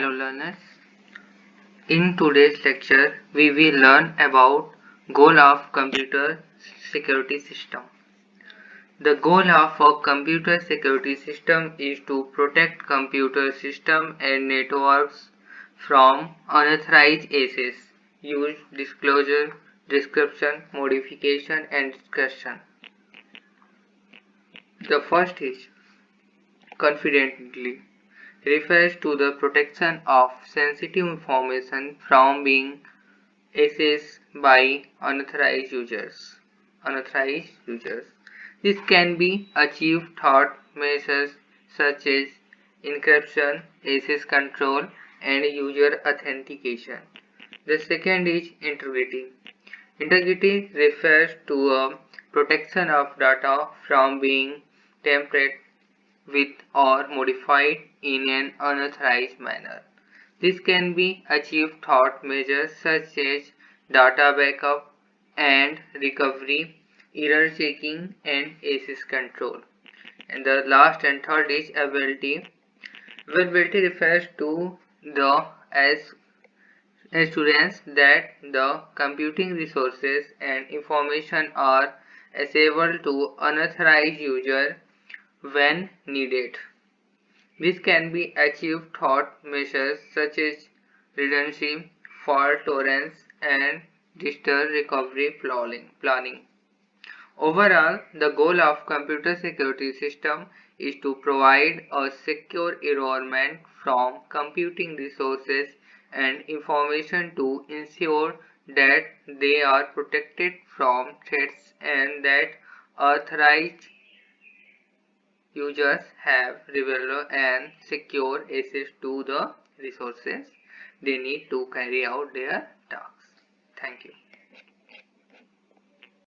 Hello learners. In today's lecture, we will learn about goal of computer security system. The goal of a computer security system is to protect computer system and networks from unauthorized access, use, disclosure, description, modification and discussion. The first is confidentiality refers to the protection of sensitive information from being accessed by unauthorized users. Unauthorized users. This can be achieved through measures such as encryption, access control, and user authentication. The second is integrity. Integrity refers to a protection of data from being tampered with or modified in an unauthorized manner. This can be achieved through measures such as data backup and recovery, error checking and access control. And the last and third is availability. Availability refers to the as assurance that the computing resources and information are accessible to unauthorized user when needed. This can be achieved through measures such as redundancy, fault tolerance, and disaster recovery planning. Overall, the goal of computer security system is to provide a secure environment from computing resources and information to ensure that they are protected from threats and that authorized users have reliable and secure access to the resources they need to carry out their tasks. Thank you.